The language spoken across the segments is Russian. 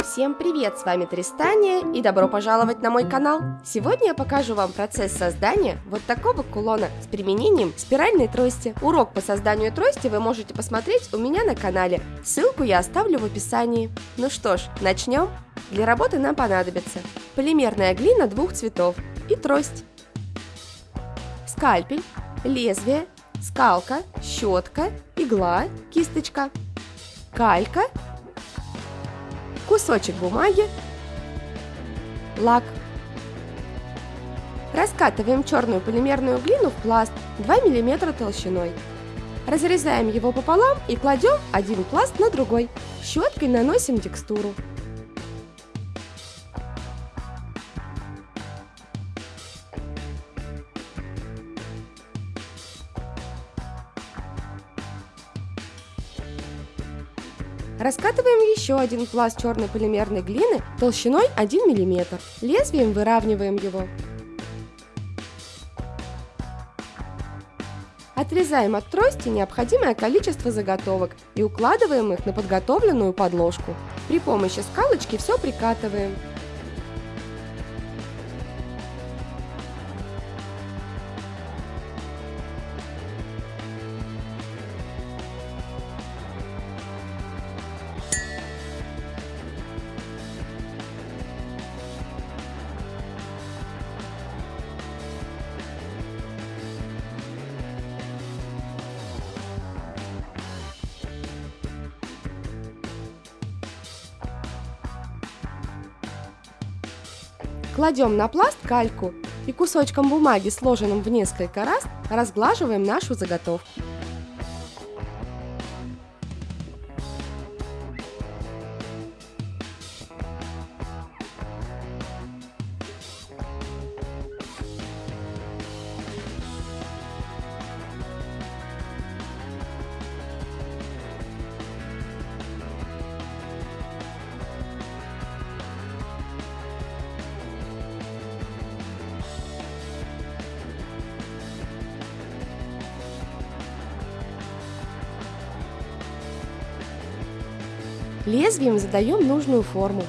Всем привет, с вами Тристания и добро пожаловать на мой канал! Сегодня я покажу вам процесс создания вот такого кулона с применением спиральной трости. Урок по созданию трости вы можете посмотреть у меня на канале, ссылку я оставлю в описании. Ну что ж, начнем? Для работы нам понадобится полимерная глина двух цветов и трость, скальпель, лезвие, скалка, щетка, игла, кисточка, калька кусочек бумаги, лак. Раскатываем черную полимерную глину в пласт 2 мм толщиной. Разрезаем его пополам и кладем один пласт на другой. Щеткой наносим текстуру. Раскатываем еще один пласт черной полимерной глины толщиной 1 мм. Лезвием выравниваем его. Отрезаем от трости необходимое количество заготовок и укладываем их на подготовленную подложку. При помощи скалочки все прикатываем. Кладем на пласт кальку и кусочком бумаги, сложенным в несколько раз, разглаживаем нашу заготовку. Лезвием задаем нужную форму.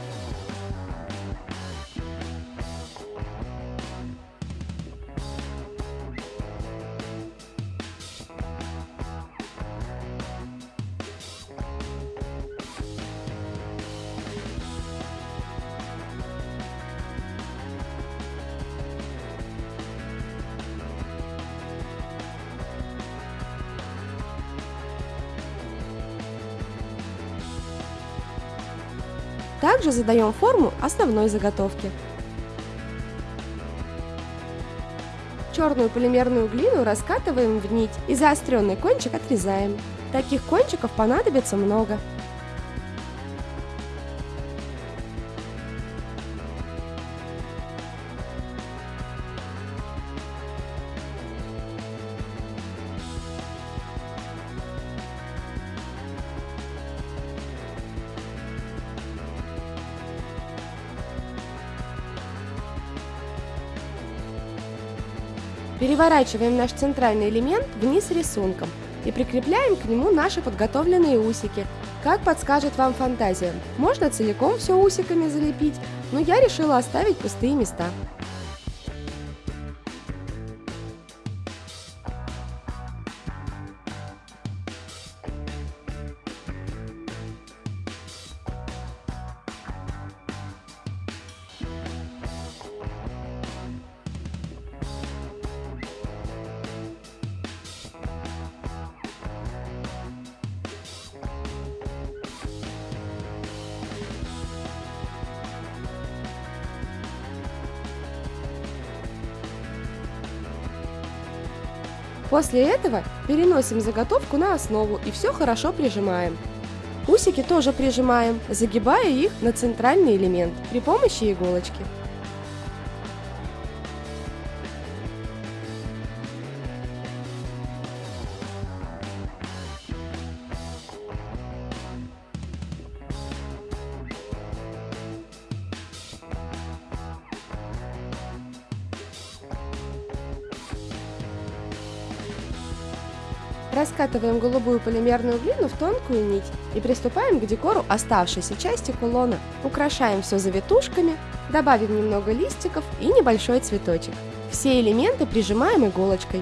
Также задаем форму основной заготовки. Черную полимерную глину раскатываем в нить и заостренный кончик отрезаем. Таких кончиков понадобится много. Переворачиваем наш центральный элемент вниз рисунком и прикрепляем к нему наши подготовленные усики, как подскажет вам фантазия. Можно целиком все усиками залепить, но я решила оставить пустые места. После этого переносим заготовку на основу и все хорошо прижимаем. Усики тоже прижимаем, загибая их на центральный элемент при помощи иголочки. Раскатываем голубую полимерную глину в тонкую нить и приступаем к декору оставшейся части кулона. Украшаем все завитушками, добавим немного листиков и небольшой цветочек. Все элементы прижимаем иголочкой.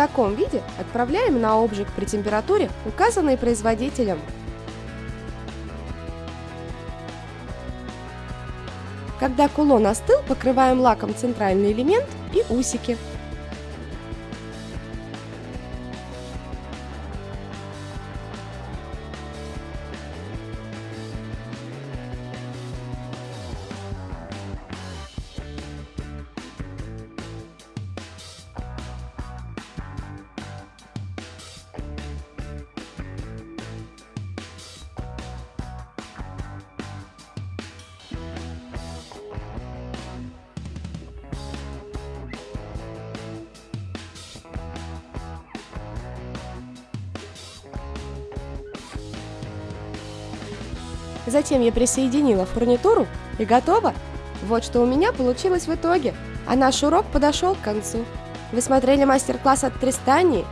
Таком виде отправляем на обжиг при температуре, указанной производителем. Когда кулон остыл, покрываем лаком центральный элемент и усики. Затем я присоединила фурнитуру и готово. Вот что у меня получилось в итоге. А наш урок подошел к концу. Вы смотрели мастер-класс от Тристании?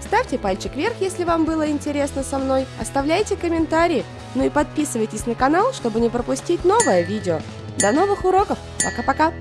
Ставьте пальчик вверх, если вам было интересно со мной. Оставляйте комментарии. Ну и подписывайтесь на канал, чтобы не пропустить новое видео. До новых уроков. Пока-пока.